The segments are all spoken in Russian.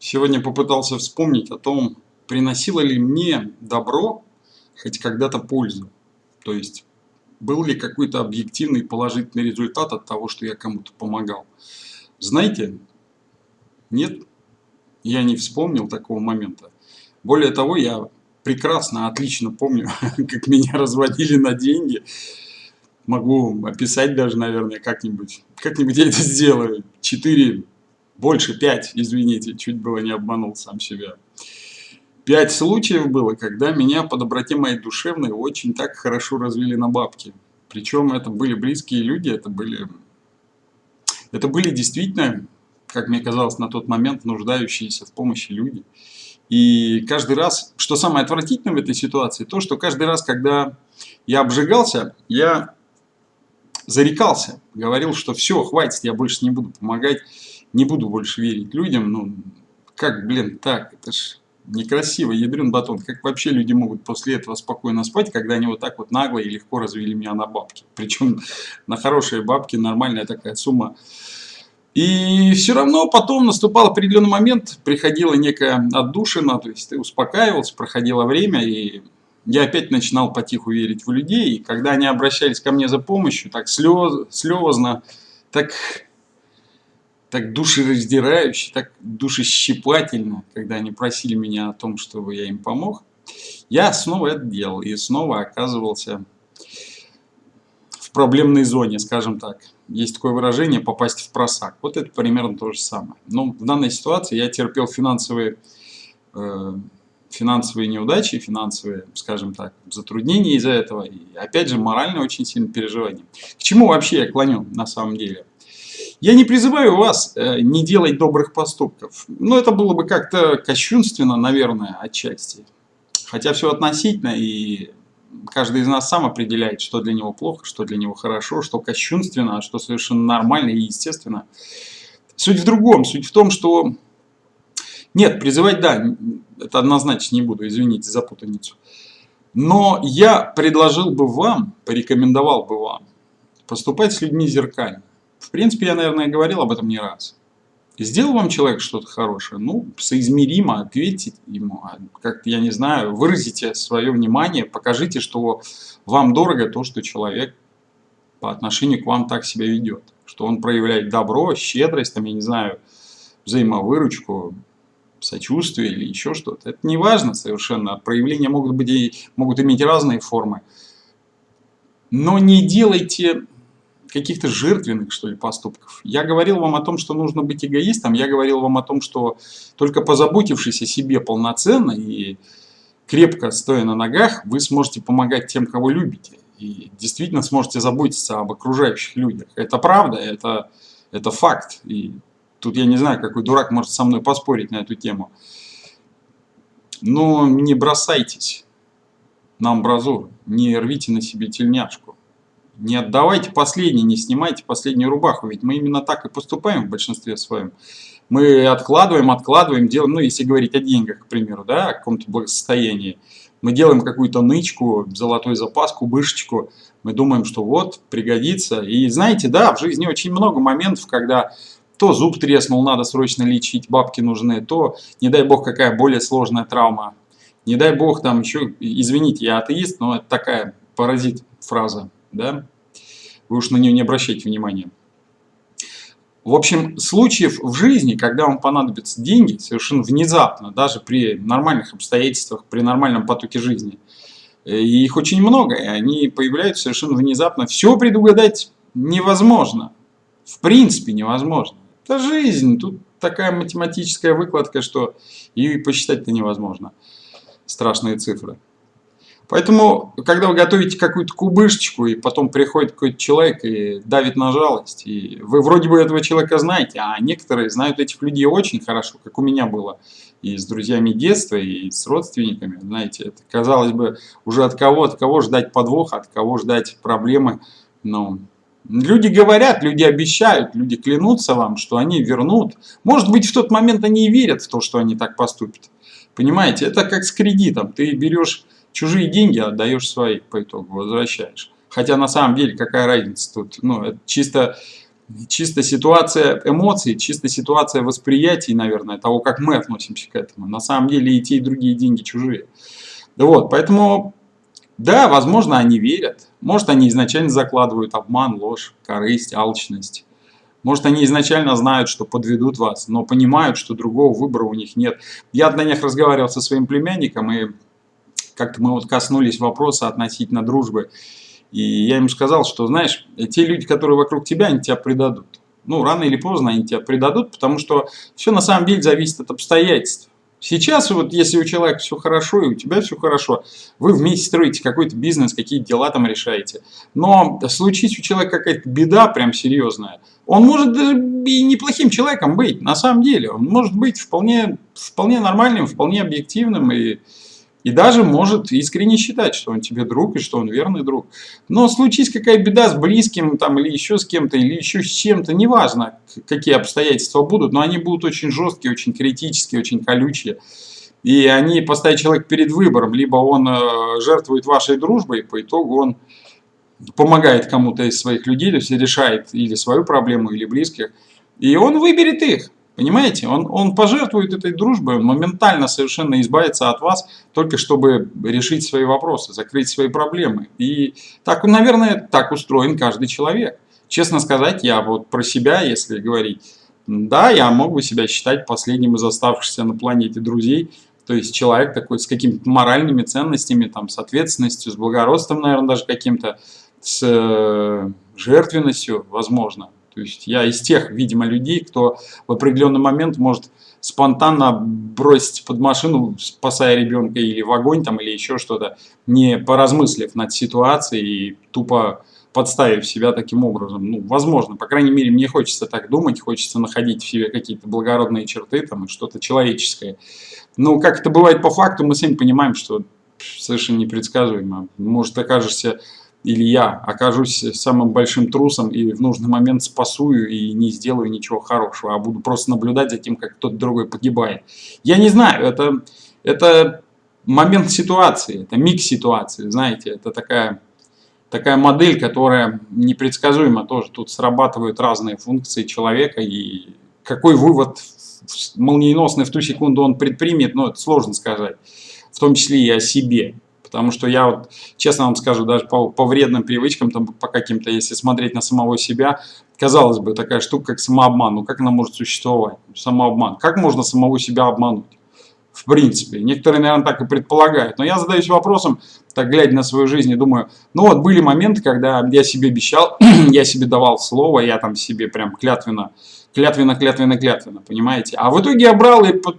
Сегодня попытался вспомнить о том, приносило ли мне добро хоть когда-то пользу. То есть, был ли какой-то объективный положительный результат от того, что я кому-то помогал. Знаете, нет, я не вспомнил такого момента. Более того, я прекрасно, отлично помню, как меня разводили на деньги. Могу описать даже, наверное, как-нибудь. Как-нибудь я это сделаю. Четыре больше, пять, извините, чуть было не обманул сам себя. Пять случаев было, когда меня по доброте моей душевной очень так хорошо развили на бабки. Причем это были близкие люди, это были, это были действительно, как мне казалось на тот момент, нуждающиеся в помощи люди. И каждый раз, что самое отвратительное в этой ситуации, то, что каждый раз, когда я обжигался, я зарекался, говорил, что все, хватит, я больше не буду помогать не буду больше верить людям, ну, как, блин, так, это ж некрасиво, ядрен батон, как вообще люди могут после этого спокойно спать, когда они вот так вот нагло и легко развели меня на бабки, причем на хорошие бабки, нормальная такая сумма. И все равно потом наступал определенный момент, приходила некая отдушина, то есть ты успокаивался, проходило время, и я опять начинал потиху верить в людей, и когда они обращались ко мне за помощью, так слез, слезно, так так душераздирающе, так душещипательно, когда они просили меня о том, чтобы я им помог, я снова это делал и снова оказывался в проблемной зоне, скажем так. Есть такое выражение «попасть в просак». Вот это примерно то же самое. Но в данной ситуации я терпел финансовые, э, финансовые неудачи, финансовые, скажем так, затруднения из-за этого. И опять же, морально очень сильно переживание. К чему вообще я клоню на самом деле? Я не призываю вас э, не делать добрых поступков. Но это было бы как-то кощунственно, наверное, отчасти. Хотя все относительно, и каждый из нас сам определяет, что для него плохо, что для него хорошо, что кощунственно, а что совершенно нормально и естественно. Суть в другом. Суть в том, что... Нет, призывать, да, это однозначно не буду, извините за путаницу. Но я предложил бы вам, порекомендовал бы вам поступать с людьми зеркально. В принципе, я, наверное, говорил об этом не раз. Сделал вам человек что-то хорошее, ну, соизмеримо ответьте ему, а как я не знаю, выразите свое внимание, покажите, что вам дорого то, что человек по отношению к вам так себя ведет. Что он проявляет добро, щедрость, там, я не знаю, взаимовыручку, сочувствие или еще что-то. Это не важно совершенно. Проявления могут, быть и, могут иметь разные формы. Но не делайте каких-то жертвенных, что ли, поступков. Я говорил вам о том, что нужно быть эгоистом, я говорил вам о том, что только позаботившись о себе полноценно и крепко стоя на ногах, вы сможете помогать тем, кого любите. И действительно сможете заботиться об окружающих людях. Это правда, это, это факт. И тут я не знаю, какой дурак может со мной поспорить на эту тему. Но не бросайтесь на амбразуру, не рвите на себе тельняшку. Не отдавайте последний, не снимайте последнюю рубаху, ведь мы именно так и поступаем в большинстве своем. Мы откладываем, откладываем, делаем, ну если говорить о деньгах, к примеру, да, о каком-то благосостоянии. Мы делаем какую-то нычку, золотой запас, кубышечку, мы думаем, что вот, пригодится. И знаете, да, в жизни очень много моментов, когда то зуб треснул, надо срочно лечить, бабки нужны, то, не дай бог, какая более сложная травма. Не дай бог, там еще, извините, я атеист, но это такая паразит фраза да? Вы уж на нее не обращайте внимания. В общем, случаев в жизни, когда вам понадобятся деньги, совершенно внезапно, даже при нормальных обстоятельствах, при нормальном потоке жизни, и э, их очень много, и они появляются совершенно внезапно. Все предугадать невозможно. В принципе невозможно. Это жизнь, тут такая математическая выкладка, что и посчитать-то невозможно. Страшные цифры. Поэтому, когда вы готовите какую-то кубышечку, и потом приходит какой-то человек и давит на жалость, и вы вроде бы этого человека знаете, а некоторые знают этих людей очень хорошо, как у меня было и с друзьями детства, и с родственниками, знаете, это, казалось бы, уже от кого, от кого ждать подвоха, от кого ждать проблемы, но Люди говорят, люди обещают, люди клянутся вам, что они вернут. Может быть, в тот момент они и верят в то, что они так поступят. Понимаете, это как с кредитом. Ты берешь чужие деньги отдаешь свои по итогу, возвращаешь. Хотя на самом деле какая разница тут, ну, это чисто чисто ситуация эмоций, чисто ситуация восприятия, наверное, того, как мы относимся к этому. На самом деле и те, и другие деньги чужие. Вот, поэтому, да, возможно, они верят. Может, они изначально закладывают обман, ложь, корысть, алчность. Может, они изначально знают, что подведут вас, но понимают, что другого выбора у них нет. Я на них разговаривал со своим племянником, и как-то мы вот коснулись вопроса относительно дружбы. И я ему сказал, что, знаешь, те люди, которые вокруг тебя, они тебя предадут. Ну, рано или поздно они тебя предадут, потому что все на самом деле зависит от обстоятельств. Сейчас вот если у человека все хорошо и у тебя все хорошо, вы вместе строите какой-то бизнес, какие дела там решаете. Но случись у человека какая-то беда прям серьезная, он может даже и неплохим человеком быть, на самом деле. Он может быть вполне, вполне нормальным, вполне объективным и и даже может искренне считать, что он тебе друг и что он верный друг. Но случись какая беда с близким там, или еще с кем-то, или еще с чем-то, неважно, какие обстоятельства будут, но они будут очень жесткие, очень критические, очень колючие. И они поставят человека перед выбором. Либо он э, жертвует вашей дружбой, по итогу он помогает кому-то из своих людей, то есть решает или свою проблему, или близких. И он выберет их. Понимаете? Он, он пожертвует этой дружбой, он моментально совершенно избавится от вас, только чтобы решить свои вопросы, закрыть свои проблемы. И так, наверное, так устроен каждый человек. Честно сказать, я вот про себя, если говорить, да, я мог бы себя считать последним из оставшихся на планете друзей, то есть человек такой с какими-то моральными ценностями, там, с ответственностью, с благородством, наверное, даже каким-то, с э, жертвенностью, возможно. То есть я из тех, видимо, людей, кто в определенный момент может спонтанно бросить под машину, спасая ребенка или в огонь там, или еще что-то, не поразмыслив над ситуацией и тупо подставив себя таким образом. Ну, возможно, по крайней мере, мне хочется так думать, хочется находить в себе какие-то благородные черты там и что-то человеческое. Но как это бывает по факту, мы сами понимаем, что совершенно непредсказуемо. Может, окажешься или я окажусь самым большим трусом и в нужный момент спасую и не сделаю ничего хорошего, а буду просто наблюдать за тем, как кто-то другой погибает. Я не знаю, это, это момент ситуации, это микс ситуации, знаете, это такая, такая модель, которая непредсказуема тоже. Тут срабатывают разные функции человека и какой вывод молниеносный в ту секунду он предпримет, ну это сложно сказать, в том числе и о себе. Потому что я вот, честно вам скажу, даже по, по вредным привычкам, там, по каким-то, если смотреть на самого себя, казалось бы, такая штука, как самообман. Ну, как она может существовать? Самообман. Как можно самого себя обмануть? В принципе. Некоторые, наверное, так и предполагают. Но я задаюсь вопросом, так глядя на свою жизнь, и думаю, ну вот были моменты, когда я себе обещал, я себе давал слово, я там себе прям клятвенно, клятвенно, клятвенно, клятвенно, понимаете? А в итоге я брал и под,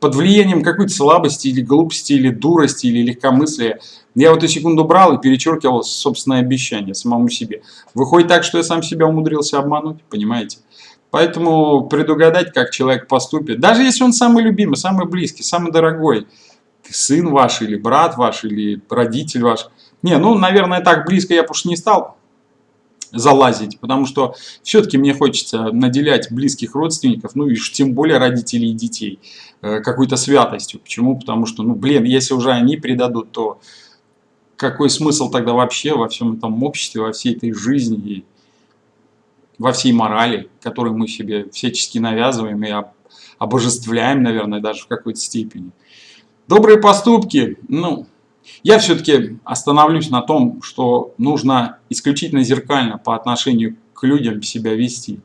под влиянием какой-то слабости или глупости, или дурости, или легкомыслия. Я вот эту секунду брал и перечеркивал собственное обещание самому себе. Выходит так, что я сам себя умудрился обмануть, понимаете? Поэтому предугадать, как человек поступит, даже если он самый любимый, самый близкий, самый дорогой, сын ваш или брат ваш или родитель ваш. Не, ну, наверное, так близко я уж не стал залазить, потому что все-таки мне хочется наделять близких родственников, ну и тем более родителей и детей, э, какой-то святостью. Почему? Потому что, ну блин, если уже они предадут, то какой смысл тогда вообще во всем этом обществе, во всей этой жизни и во всей морали, которую мы себе всячески навязываем и обожествляем, наверное, даже в какой-то степени. Добрые поступки, ну, я все-таки остановлюсь на том, что нужно исключительно зеркально по отношению к людям себя вести.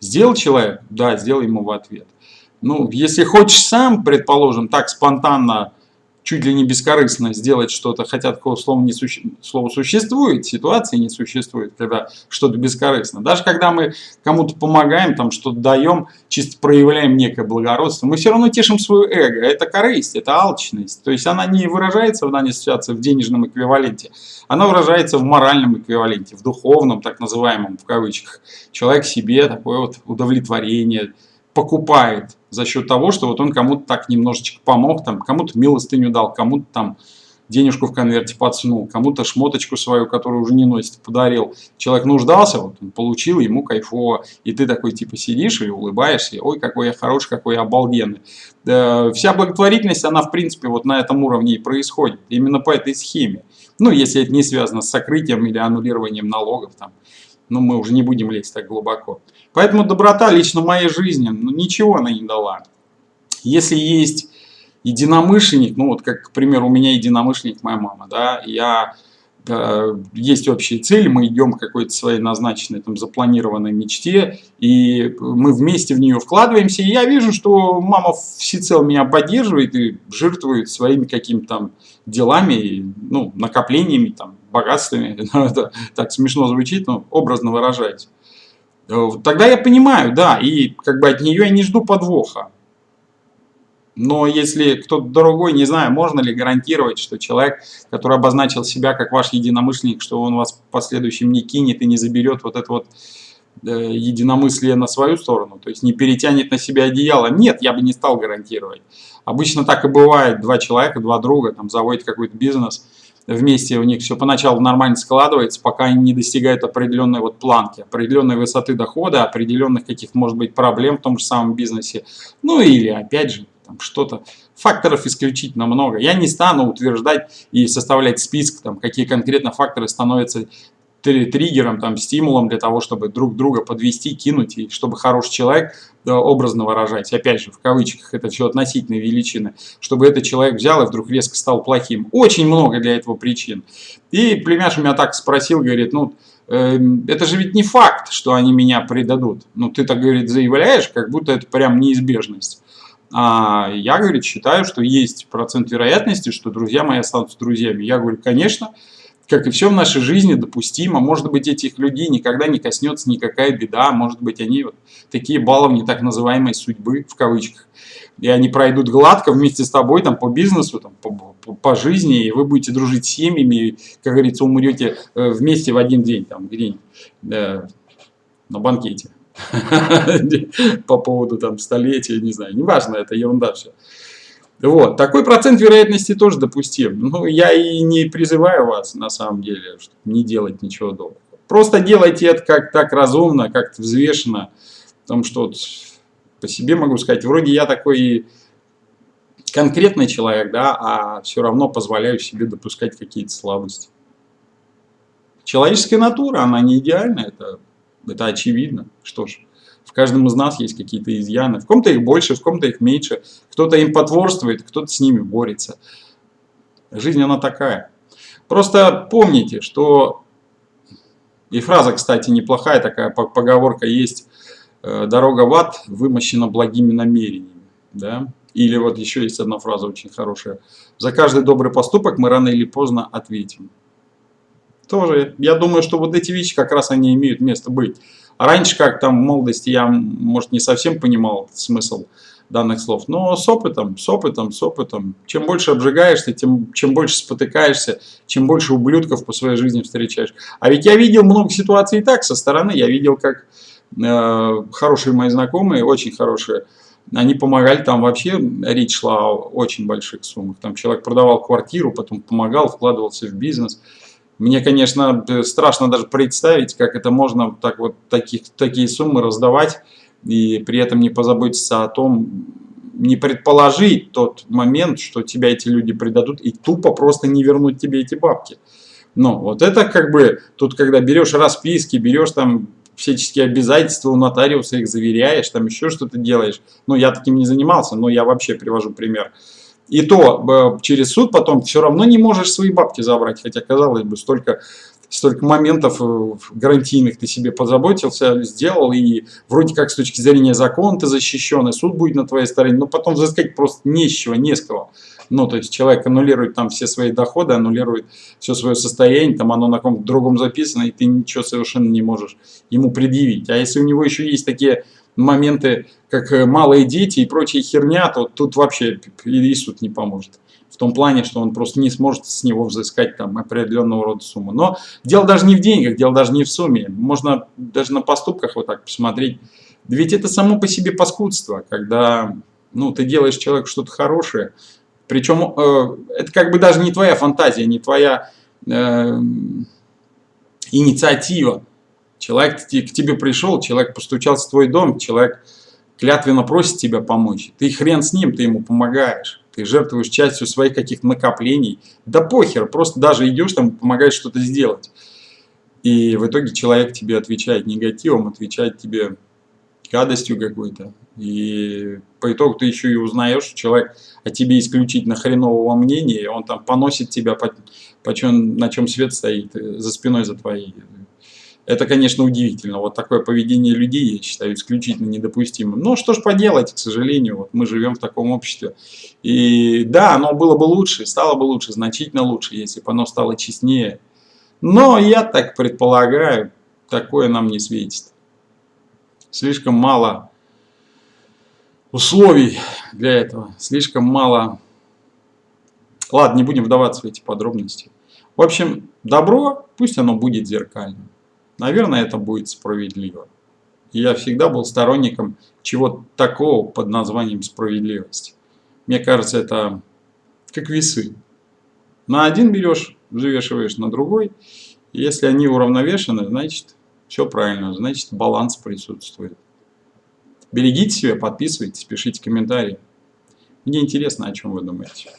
Сделал человек? Да, сделай ему в ответ. Ну, если хочешь сам, предположим, так спонтанно чуть ли не бескорыстно сделать что-то, хотя такого слова, не суще... слова существует, ситуации не существует, когда что-то бескорыстно. Даже когда мы кому-то помогаем, там что-то даем, чисто проявляем некое благородство, мы все равно тешим свое эго. Это корысть, это алчность. То есть она не выражается в данной ситуации в денежном эквиваленте, она выражается в моральном эквиваленте, в духовном, так называемом, в кавычках. Человек себе такое вот удовлетворение, покупает за счет того, что вот он кому-то так немножечко помог, там, кому-то милостыню дал, кому-то там денежку в конверте подсунул, кому-то шмоточку свою, которую уже не носит, подарил. Человек нуждался, вот он получил, ему кайфово. И ты такой типа сидишь и улыбаешься, ой, какой я хороший, какой я обалденный. Да, вся благотворительность, она в принципе вот на этом уровне и происходит. Именно по этой схеме. Ну, если это не связано с сокрытием или аннулированием налогов там Но мы уже не будем лезть так глубоко. Поэтому доброта лично в моей жизни, ну, ничего она не дала. Если есть единомышленник, ну вот как, к примеру, у меня единомышленник моя мама, да, я Э, есть общие цели, мы идем к какой-то своей назначенной, там, запланированной мечте, и мы вместе в нее вкладываемся, и я вижу, что мама всецело меня поддерживает и жертвует своими какими-то там делами, ну, накоплениями, там, богатствами, ну, это так смешно звучит, но образно выражаясь. Э, тогда я понимаю, да, и как бы от нее я не жду подвоха. Но если кто-то другой, не знаю, можно ли гарантировать, что человек, который обозначил себя как ваш единомышленник, что он вас в последующем не кинет и не заберет вот это вот э, единомыслие на свою сторону, то есть не перетянет на себя одеяло. Нет, я бы не стал гарантировать. Обычно так и бывает, два человека, два друга, там заводят какой-то бизнес, вместе у них все поначалу нормально складывается, пока они не достигают определенной вот планки, определенной высоты дохода, определенных каких-то, может быть, проблем в том же самом бизнесе. Ну или, опять же, там что-то. Факторов исключительно много. Я не стану утверждать и составлять список, там, какие конкретно факторы становятся триггером, там, стимулом для того, чтобы друг друга подвести, кинуть, и чтобы хороший человек, образно выражать, опять же, в кавычках, это все относительные величины, чтобы этот человек взял и вдруг резко стал плохим. Очень много для этого причин. И племяш меня так спросил, говорит, ну, э, это же ведь не факт, что они меня предадут. Ну, ты так, говорит, заявляешь, как будто это прям неизбежность. А я, говорит, считаю, что есть процент вероятности, что друзья мои останутся друзьями. Я говорю, конечно, как и все в нашей жизни, допустимо. Может быть, этих людей никогда не коснется никакая беда. Может быть, они вот такие баловни так называемой судьбы, в кавычках. И они пройдут гладко вместе с тобой там, по бизнесу, там, по, по, по жизни, и вы будете дружить с семьями, и, как говорится, умрете э, вместе в один день, там, где-нибудь, э, на банкете. по поводу там столетия, не знаю, неважно, это ерунда все. Вот, такой процент вероятности тоже допустим. Ну, я и не призываю вас, на самом деле, не делать ничего доброго. Просто делайте это как так разумно, как-то взвешенно. Потому что вот по себе могу сказать, вроде я такой конкретный человек, да, а все равно позволяю себе допускать какие-то слабости. Человеческая натура, она не идеальна, это это очевидно. Что ж, в каждом из нас есть какие-то изъяны. В ком-то их больше, в ком-то их меньше. Кто-то им потворствует, кто-то с ними борется. Жизнь она такая. Просто помните, что... И фраза, кстати, неплохая такая поговорка есть. «Э, Дорога в ад вымощена благими намерениями. Да? Или вот еще есть одна фраза очень хорошая. За каждый добрый поступок мы рано или поздно ответим тоже, я думаю, что вот эти вещи как раз они имеют место быть. А раньше, как там в молодости, я, может, не совсем понимал смысл данных слов, но с опытом, с опытом, с опытом. Чем больше обжигаешься, тем, чем больше спотыкаешься, чем больше ублюдков по своей жизни встречаешь. А ведь я видел много ситуаций и так со стороны. Я видел, как э, хорошие мои знакомые, очень хорошие, они помогали, там вообще речь шла о очень больших суммах. Там человек продавал квартиру, потом помогал, вкладывался в бизнес. Мне, конечно, страшно даже представить, как это можно так вот таких, такие суммы раздавать и при этом не позаботиться о том, не предположить тот момент, что тебя эти люди предадут и тупо просто не вернуть тебе эти бабки. Но вот это как бы, тут когда берешь расписки, берешь там всяческие обязательства у нотариуса, их заверяешь, там еще что-то делаешь. Ну, я таким не занимался, но я вообще привожу пример. И то через суд потом все равно не можешь свои бабки забрать, хотя, казалось бы, столько, столько моментов э, гарантийных ты себе позаботился, сделал, и вроде как с точки зрения закона ты защищен, и суд будет на твоей стороне, но потом взыскать просто не с не с кого. Ну, то есть человек аннулирует там все свои доходы, аннулирует все свое состояние, там оно на каком-то другом записано, и ты ничего совершенно не можешь ему предъявить. А если у него еще есть такие моменты, как э, малые дети и прочая херня, то тут вообще и суд не поможет. В том плане, что он просто не сможет с него взыскать там определенного рода сумму. Но дело даже не в деньгах, дело даже не в сумме. Можно даже на поступках вот так посмотреть. Ведь это само по себе паскудство, когда ну, ты делаешь человеку что-то хорошее. Причем э, это как бы даже не твоя фантазия, не твоя э, инициатива. Человек к тебе пришел, человек постучался в твой дом, человек клятвенно просит тебя помочь. Ты хрен с ним, ты ему помогаешь. Ты жертвуешь частью своих каких-то накоплений. Да похер, просто даже идешь там, помогаешь что-то сделать. И в итоге человек тебе отвечает негативом, отвечает тебе гадостью какой-то. И по итогу ты еще и узнаешь, что человек о тебе исключительно хренового мнения, он там поносит тебя, по, по чем, на чем свет стоит, э, за спиной за твоей. Это, конечно, удивительно. Вот такое поведение людей, я считаю, исключительно недопустимым. Но что ж поделать, к сожалению, вот мы живем в таком обществе. И да, оно было бы лучше, стало бы лучше, значительно лучше, если бы оно стало честнее. Но я так предполагаю, такое нам не светит. Слишком мало условий для этого, слишком мало... Ладно, не будем вдаваться в эти подробности. В общем, добро, пусть оно будет зеркальным. Наверное, это будет справедливо. я всегда был сторонником чего-то такого под названием справедливость. Мне кажется, это как весы. На один берешь, взвешиваешь на другой. Если они уравновешены, значит, все правильно, значит, баланс присутствует. Берегите себя, подписывайтесь, пишите комментарии. Мне интересно, о чем вы думаете.